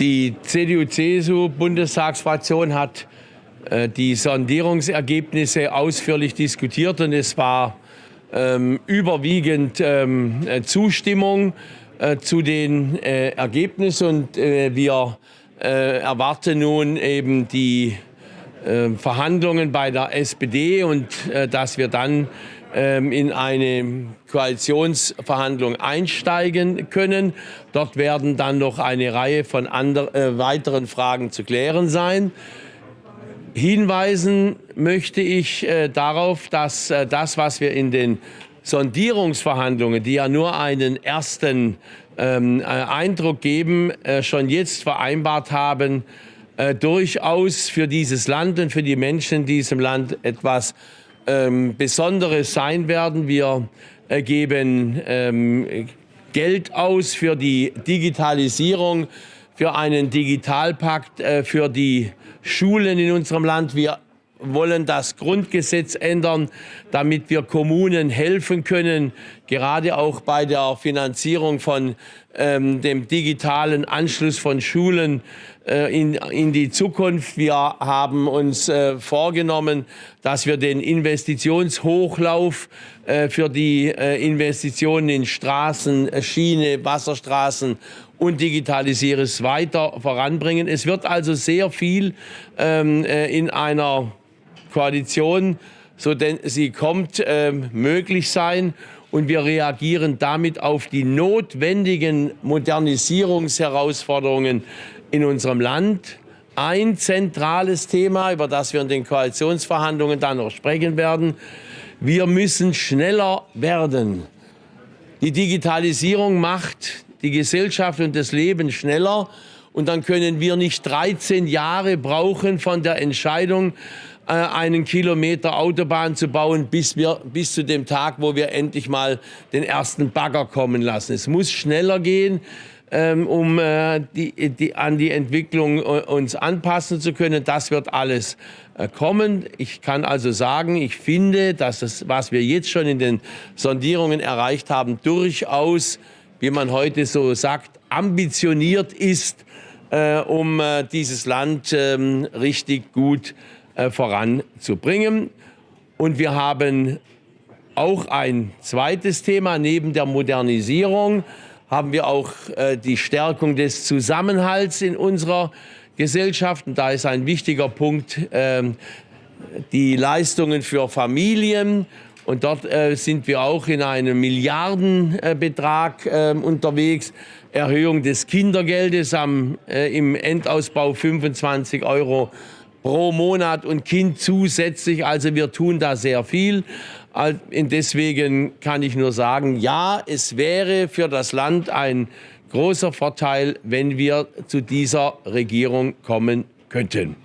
Die CDU-CSU-Bundestagsfraktion hat äh, die Sondierungsergebnisse ausführlich diskutiert und es war ähm, überwiegend ähm, äh, Zustimmung äh, zu den äh, Ergebnissen und äh, wir erwarten nun eben die Verhandlungen bei der SPD und dass wir dann in eine Koalitionsverhandlung einsteigen können. Dort werden dann noch eine Reihe von andre, äh, weiteren Fragen zu klären sein. Hinweisen möchte ich äh, darauf, dass äh, das, was wir in den Sondierungsverhandlungen, die ja nur einen ersten ähm, äh, Eindruck geben, äh, schon jetzt vereinbart haben, äh, durchaus für dieses Land und für die Menschen in diesem Land etwas ähm, Besonderes sein werden. Wir äh, geben ähm, Geld aus für die Digitalisierung, für einen Digitalpakt, äh, für die Schulen in unserem Land. Wir wollen das Grundgesetz ändern, damit wir Kommunen helfen können, gerade auch bei der Finanzierung von ähm, dem digitalen Anschluss von Schulen in, in die Zukunft. Wir haben uns äh, vorgenommen, dass wir den Investitionshochlauf äh, für die äh, Investitionen in Straßen, Schiene, Wasserstraßen und Digitalisierung weiter voranbringen. Es wird also sehr viel ähm, äh, in einer Koalition, so denn sie kommt, äh, möglich sein. Und wir reagieren damit auf die notwendigen Modernisierungsherausforderungen in unserem Land. Ein zentrales Thema, über das wir in den Koalitionsverhandlungen dann noch sprechen werden. Wir müssen schneller werden. Die Digitalisierung macht die Gesellschaft und das Leben schneller. Und dann können wir nicht 13 Jahre brauchen von der Entscheidung, äh, einen Kilometer Autobahn zu bauen, bis, wir, bis zu dem Tag, wo wir endlich mal den ersten Bagger kommen lassen. Es muss schneller gehen, ähm, um äh, die, die, an die Entwicklung äh, uns anpassen zu können. Das wird alles kommen. Ich kann also sagen, ich finde, dass das, was wir jetzt schon in den Sondierungen erreicht haben, durchaus, wie man heute so sagt, ambitioniert ist, um dieses Land ähm, richtig gut äh, voranzubringen. Und wir haben auch ein zweites Thema. Neben der Modernisierung haben wir auch äh, die Stärkung des Zusammenhalts in unserer Gesellschaft. Und da ist ein wichtiger Punkt äh, die Leistungen für Familien. Und dort äh, sind wir auch in einem Milliardenbetrag äh, unterwegs. Erhöhung des Kindergeldes am, äh, im Endausbau 25 Euro pro Monat und Kind zusätzlich. Also wir tun da sehr viel. Deswegen kann ich nur sagen, ja, es wäre für das Land ein großer Vorteil, wenn wir zu dieser Regierung kommen könnten.